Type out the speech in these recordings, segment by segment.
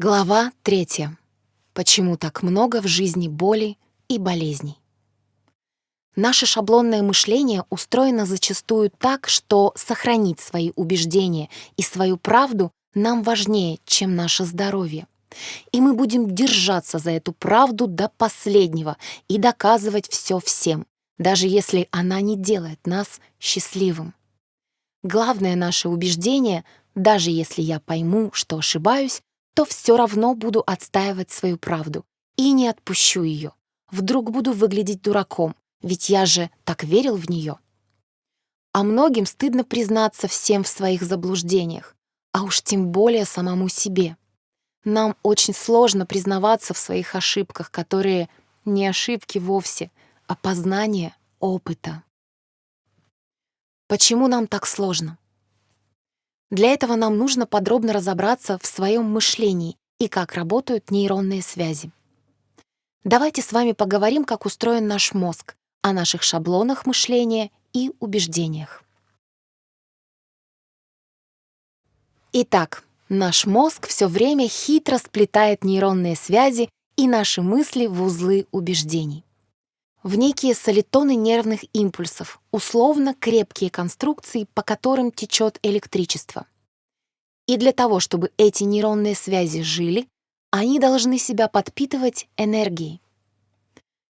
Глава третья. Почему так много в жизни боли и болезней? Наше шаблонное мышление устроено зачастую так, что сохранить свои убеждения и свою правду нам важнее, чем наше здоровье. И мы будем держаться за эту правду до последнего и доказывать все всем, даже если она не делает нас счастливым. Главное наше убеждение, даже если я пойму, что ошибаюсь, то все равно буду отстаивать свою правду и не отпущу ее. Вдруг буду выглядеть дураком, ведь я же так верил в нее. А многим стыдно признаться всем в своих заблуждениях, а уж тем более самому себе. Нам очень сложно признаваться в своих ошибках, которые не ошибки вовсе, а познание опыта. Почему нам так сложно? Для этого нам нужно подробно разобраться в своем мышлении и как работают нейронные связи. Давайте с вами поговорим, как устроен наш мозг, о наших шаблонах мышления и убеждениях. Итак, наш мозг все время хитро сплетает нейронные связи и наши мысли в узлы убеждений в некие солитоны нервных импульсов, условно крепкие конструкции, по которым течет электричество. И для того, чтобы эти нейронные связи жили, они должны себя подпитывать энергией.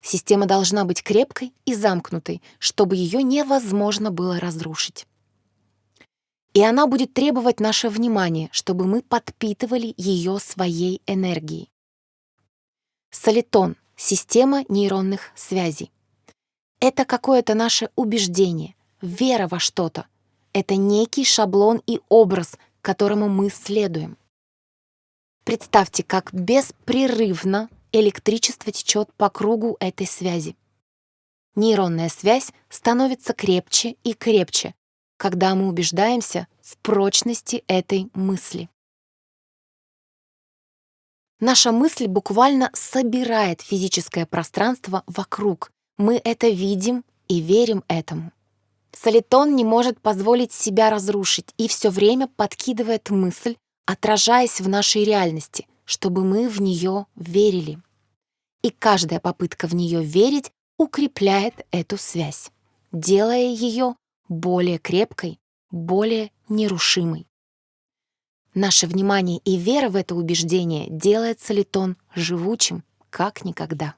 Система должна быть крепкой и замкнутой, чтобы ее невозможно было разрушить. И она будет требовать наше внимание, чтобы мы подпитывали ее своей энергией. Солитон — Система нейронных связей. Это какое-то наше убеждение, вера во что-то. Это некий шаблон и образ, которому мы следуем. Представьте, как беспрерывно электричество течет по кругу этой связи. Нейронная связь становится крепче и крепче, когда мы убеждаемся в прочности этой мысли. Наша мысль буквально собирает физическое пространство вокруг. Мы это видим и верим этому. Солитон не может позволить себя разрушить и все время подкидывает мысль, отражаясь в нашей реальности, чтобы мы в нее верили. И каждая попытка в нее верить укрепляет эту связь, делая ее более крепкой, более нерушимой. Наше внимание и вера в это убеждение делает солитон живучим, как никогда.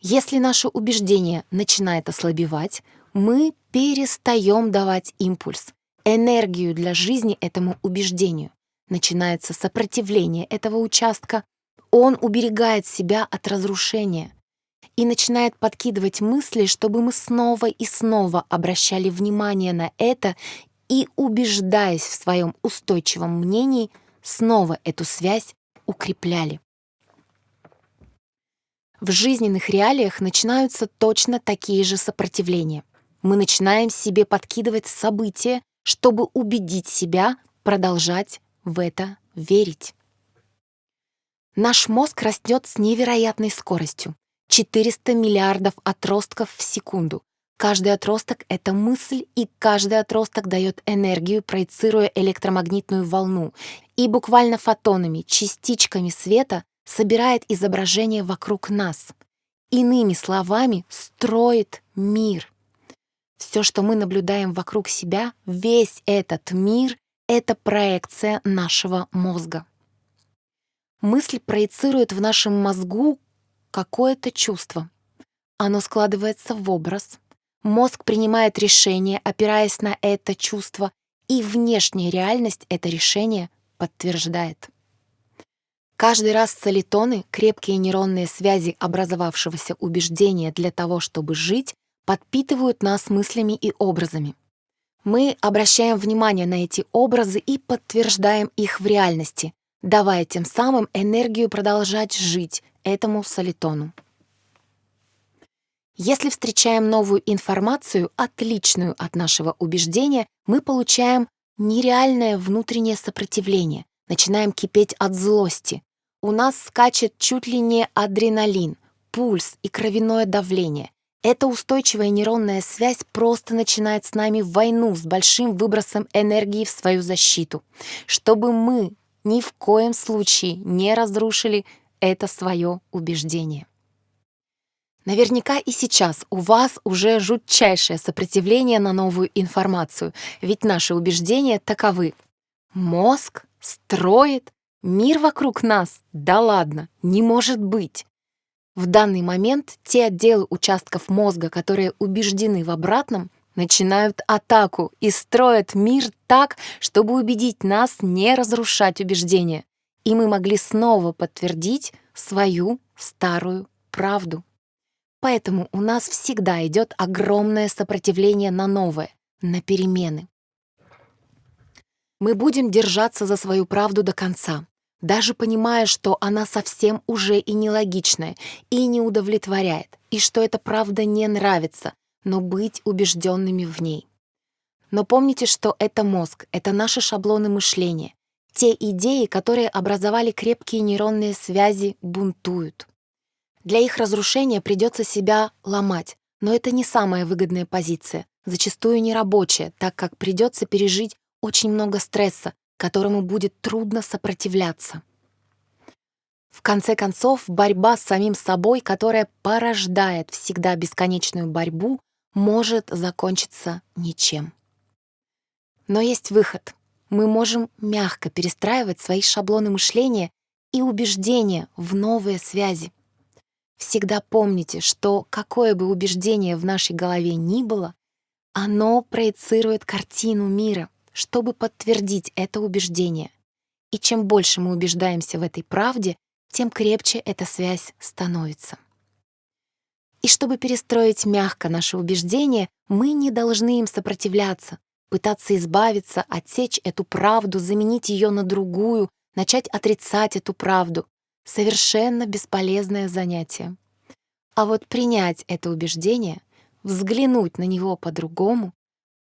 Если наше убеждение начинает ослабевать, мы перестаем давать импульс, энергию для жизни этому убеждению. Начинается сопротивление этого участка, он уберегает себя от разрушения и начинает подкидывать мысли, чтобы мы снова и снова обращали внимание на это и, убеждаясь в своем устойчивом мнении, снова эту связь укрепляли. В жизненных реалиях начинаются точно такие же сопротивления. Мы начинаем себе подкидывать события, чтобы убедить себя продолжать в это верить. Наш мозг растет с невероятной скоростью — 400 миллиардов отростков в секунду. Каждый отросток — это мысль, и каждый отросток дает энергию, проецируя электромагнитную волну, и буквально фотонами, частичками света собирает изображение вокруг нас. Иными словами, строит мир. Все, что мы наблюдаем вокруг себя, весь этот мир — это проекция нашего мозга. Мысль проецирует в нашем мозгу какое-то чувство. Оно складывается в образ, Мозг принимает решение, опираясь на это чувство, и внешняя реальность это решение подтверждает. Каждый раз солитоны, крепкие нейронные связи образовавшегося убеждения для того, чтобы жить, подпитывают нас мыслями и образами. Мы обращаем внимание на эти образы и подтверждаем их в реальности, давая тем самым энергию продолжать жить этому солитону. Если встречаем новую информацию, отличную от нашего убеждения, мы получаем нереальное внутреннее сопротивление, начинаем кипеть от злости. У нас скачет чуть ли не адреналин, пульс и кровяное давление. Эта устойчивая нейронная связь просто начинает с нами войну с большим выбросом энергии в свою защиту. Чтобы мы ни в коем случае не разрушили это свое убеждение. Наверняка и сейчас у вас уже жутчайшее сопротивление на новую информацию, ведь наши убеждения таковы. Мозг строит мир вокруг нас. Да ладно, не может быть. В данный момент те отделы участков мозга, которые убеждены в обратном, начинают атаку и строят мир так, чтобы убедить нас не разрушать убеждения, и мы могли снова подтвердить свою старую правду. Поэтому у нас всегда идет огромное сопротивление на новое, на перемены. Мы будем держаться за свою правду до конца, даже понимая, что она совсем уже и нелогичная, и не удовлетворяет, и что эта правда не нравится, но быть убежденными в ней. Но помните, что это мозг, это наши шаблоны мышления. Те идеи, которые образовали крепкие нейронные связи, бунтуют. Для их разрушения придется себя ломать, но это не самая выгодная позиция, зачастую нерабочая, так как придется пережить очень много стресса, которому будет трудно сопротивляться. В конце концов, борьба с самим собой, которая порождает всегда бесконечную борьбу, может закончиться ничем. Но есть выход. Мы можем мягко перестраивать свои шаблоны мышления и убеждения в новые связи. Всегда помните, что какое бы убеждение в нашей голове ни было, оно проецирует картину мира, чтобы подтвердить это убеждение. И чем больше мы убеждаемся в этой правде, тем крепче эта связь становится. И чтобы перестроить мягко наши убеждения, мы не должны им сопротивляться, пытаться избавиться, отсечь эту правду, заменить ее на другую, начать отрицать эту правду. Совершенно бесполезное занятие. А вот принять это убеждение, взглянуть на него по-другому,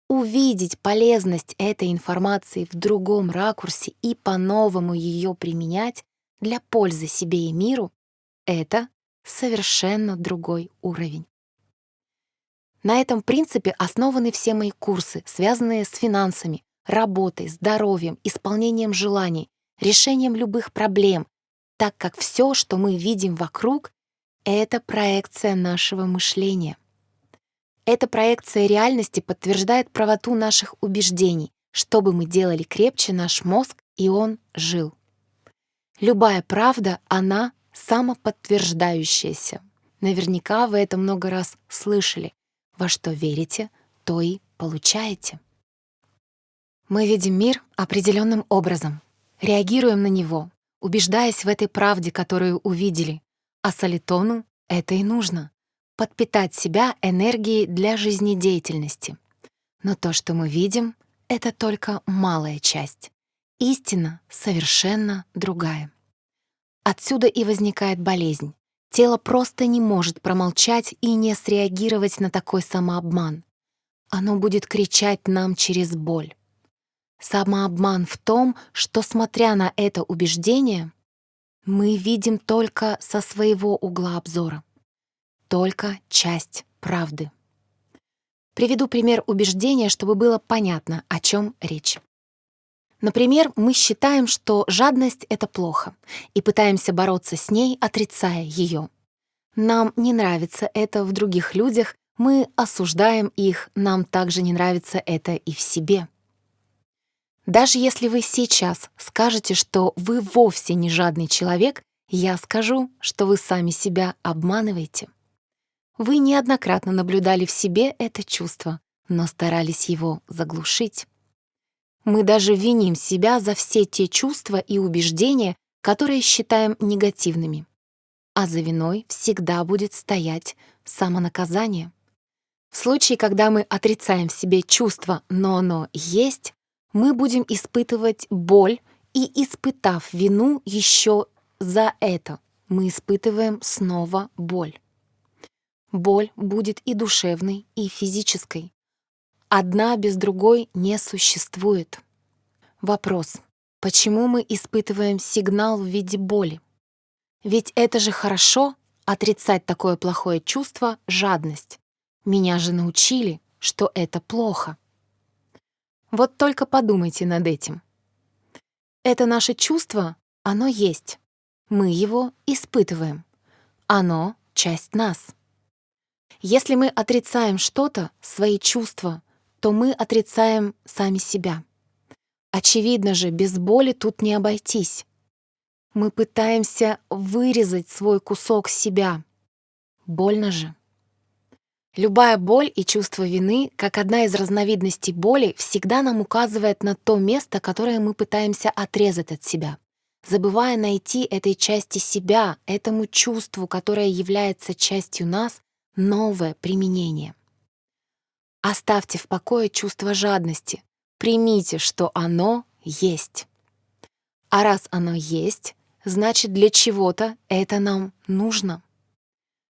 увидеть полезность этой информации в другом ракурсе и по-новому ее применять для пользы себе и миру — это совершенно другой уровень. На этом принципе основаны все мои курсы, связанные с финансами, работой, здоровьем, исполнением желаний, решением любых проблем, так как все, что мы видим вокруг, это проекция нашего мышления. Эта проекция реальности подтверждает правоту наших убеждений, чтобы мы делали крепче наш мозг, и он жил. Любая правда, она самоподтверждающееся. Наверняка вы это много раз слышали. Во что верите, то и получаете. Мы видим мир определенным образом, реагируем на него, убеждаясь в этой правде, которую увидели. А солитону это и нужно — подпитать себя энергией для жизнедеятельности. Но то, что мы видим, — это только малая часть. Истина совершенно другая. Отсюда и возникает болезнь. Тело просто не может промолчать и не среагировать на такой самообман. Оно будет кричать нам через боль. Самообман в том, что, смотря на это убеждение, мы видим только со своего угла обзора, только часть правды. Приведу пример убеждения, чтобы было понятно, о чем речь. Например, мы считаем, что жадность — это плохо, и пытаемся бороться с ней, отрицая ее. Нам не нравится это в других людях, мы осуждаем их, нам также не нравится это и в себе. Даже если вы сейчас скажете, что вы вовсе не жадный человек, я скажу, что вы сами себя обманываете. Вы неоднократно наблюдали в себе это чувство, но старались его заглушить. Мы даже виним себя за все те чувства и убеждения, которые считаем негативными. А за виной всегда будет стоять самонаказание. В случае, когда мы отрицаем в себе чувство, но оно есть, мы будем испытывать боль, и, испытав вину еще за это, мы испытываем снова боль. Боль будет и душевной, и физической. Одна без другой не существует. Вопрос. Почему мы испытываем сигнал в виде боли? Ведь это же хорошо отрицать такое плохое чувство — жадность. Меня же научили, что это плохо. Вот только подумайте над этим. Это наше чувство, оно есть. Мы его испытываем. Оно — часть нас. Если мы отрицаем что-то, свои чувства, то мы отрицаем сами себя. Очевидно же, без боли тут не обойтись. Мы пытаемся вырезать свой кусок себя. Больно же. Любая боль и чувство вины, как одна из разновидностей боли, всегда нам указывает на то место, которое мы пытаемся отрезать от себя, забывая найти этой части себя, этому чувству, которое является частью нас, новое применение. Оставьте в покое чувство жадности, примите, что оно есть. А раз оно есть, значит для чего-то это нам нужно.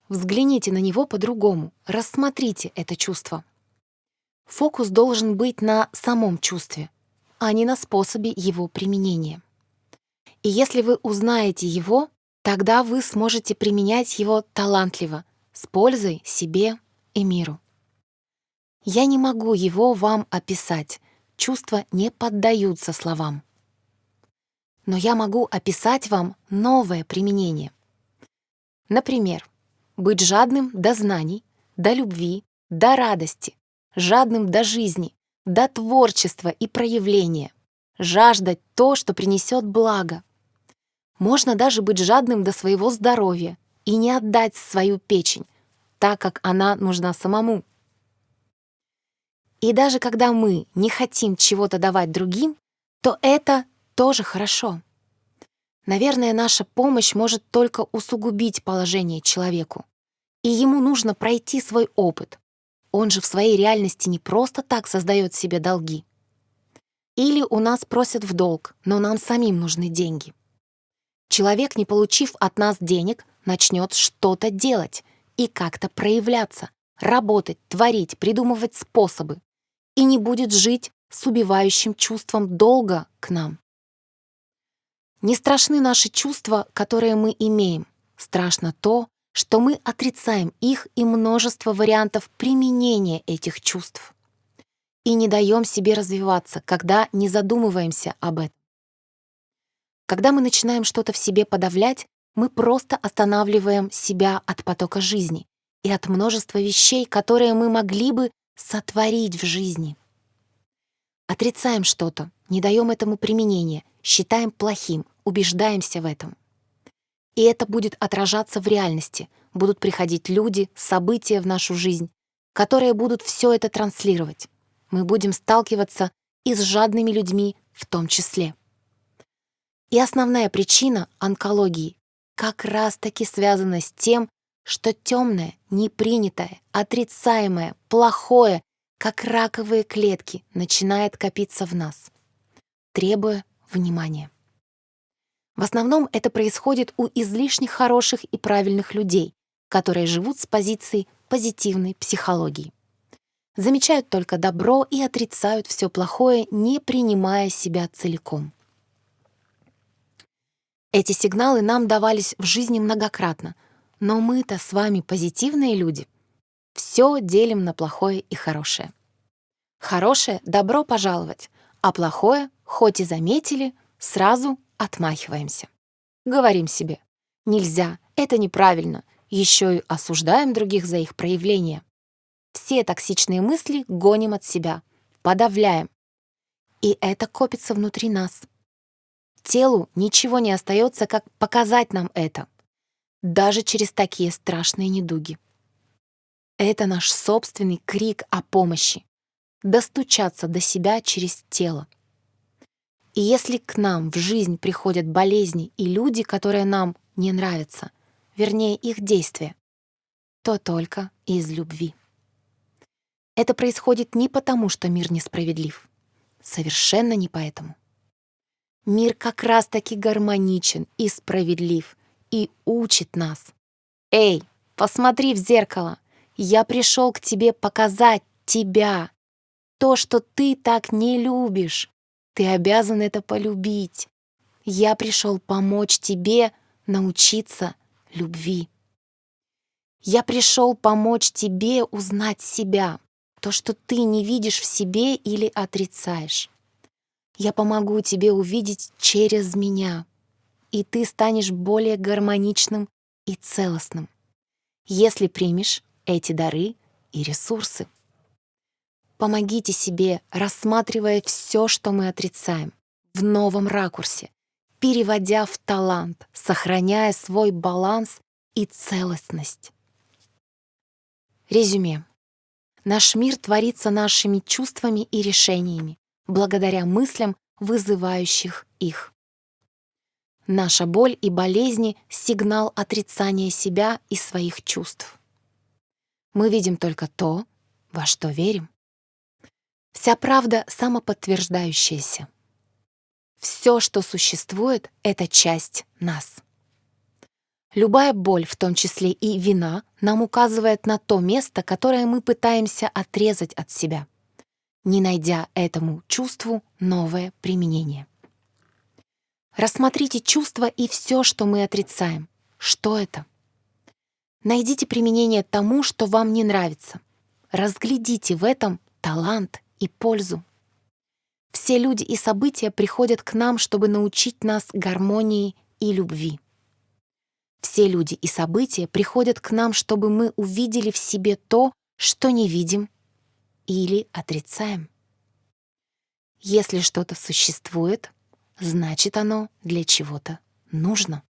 Взгляните на него по-другому, рассмотрите это чувство. Фокус должен быть на самом чувстве, а не на способе его применения. И если вы узнаете его, тогда вы сможете применять его талантливо, с пользой себе и миру. Я не могу его вам описать, чувства не поддаются словам. Но я могу описать вам новое применение. Например, быть жадным до знаний, до любви, до радости, жадным до жизни, до творчества и проявления, жаждать то, что принесет благо. Можно даже быть жадным до своего здоровья и не отдать свою печень, так как она нужна самому. И даже когда мы не хотим чего-то давать другим, то это тоже хорошо. Наверное, наша помощь может только усугубить положение человеку. И ему нужно пройти свой опыт. Он же в своей реальности не просто так создает себе долги. Или у нас просят в долг, но нам самим нужны деньги. Человек, не получив от нас денег, начнет что-то делать и как-то проявляться, работать, творить, придумывать способы и не будет жить с убивающим чувством долга к нам. Не страшны наши чувства, которые мы имеем. Страшно то, что мы отрицаем их и множество вариантов применения этих чувств. И не даем себе развиваться, когда не задумываемся об этом. Когда мы начинаем что-то в себе подавлять, мы просто останавливаем себя от потока жизни и от множества вещей, которые мы могли бы сотворить в жизни. Отрицаем что-то, не даем этому применения, считаем плохим, убеждаемся в этом. И это будет отражаться в реальности. Будут приходить люди, события в нашу жизнь, которые будут все это транслировать. Мы будем сталкиваться и с жадными людьми в том числе. И основная причина онкологии как раз-таки связана с тем, что темное, непринятое, отрицаемое, плохое, как раковые клетки, начинает копиться в нас, требуя внимания. В основном это происходит у излишне хороших и правильных людей, которые живут с позиции позитивной психологии. Замечают только добро и отрицают все плохое, не принимая себя целиком. Эти сигналы нам давались в жизни многократно, но мы-то с вами позитивные люди. Все делим на плохое и хорошее. Хорошее — добро пожаловать, а плохое, хоть и заметили, сразу отмахиваемся. Говорим себе «нельзя, это неправильно», еще и осуждаем других за их проявления. Все токсичные мысли гоним от себя, подавляем. И это копится внутри нас. Телу ничего не остается, как показать нам это, даже через такие страшные недуги. Это наш собственный крик о помощи, достучаться до себя через тело. И если к нам в жизнь приходят болезни и люди, которые нам не нравятся, вернее их действия, то только из любви. Это происходит не потому, что мир несправедлив. Совершенно не поэтому. Мир как раз-таки гармоничен и справедлив, и учит нас. «Эй, посмотри в зеркало! Я пришел к тебе показать тебя! То, что ты так не любишь, ты обязан это полюбить. Я пришел помочь тебе научиться любви. Я пришел помочь тебе узнать себя, то, что ты не видишь в себе или отрицаешь. Я помогу тебе увидеть через меня, и ты станешь более гармоничным и целостным, если примешь эти дары и ресурсы. Помогите себе, рассматривая все, что мы отрицаем, в новом ракурсе, переводя в талант, сохраняя свой баланс и целостность. Резюме. Наш мир творится нашими чувствами и решениями, благодаря мыслям, вызывающих их. Наша боль и болезни — сигнал отрицания себя и своих чувств. Мы видим только то, во что верим. Вся правда самоподтверждающаяся. Все, что существует, — это часть нас. Любая боль, в том числе и вина, нам указывает на то место, которое мы пытаемся отрезать от себя, не найдя этому чувству новое применение. Рассмотрите чувства и все, что мы отрицаем. Что это? Найдите применение тому, что вам не нравится. Разглядите в этом талант и пользу. Все люди и события приходят к нам, чтобы научить нас гармонии и любви. Все люди и события приходят к нам, чтобы мы увидели в себе то, что не видим или отрицаем. Если что-то существует, значит оно для чего-то нужно.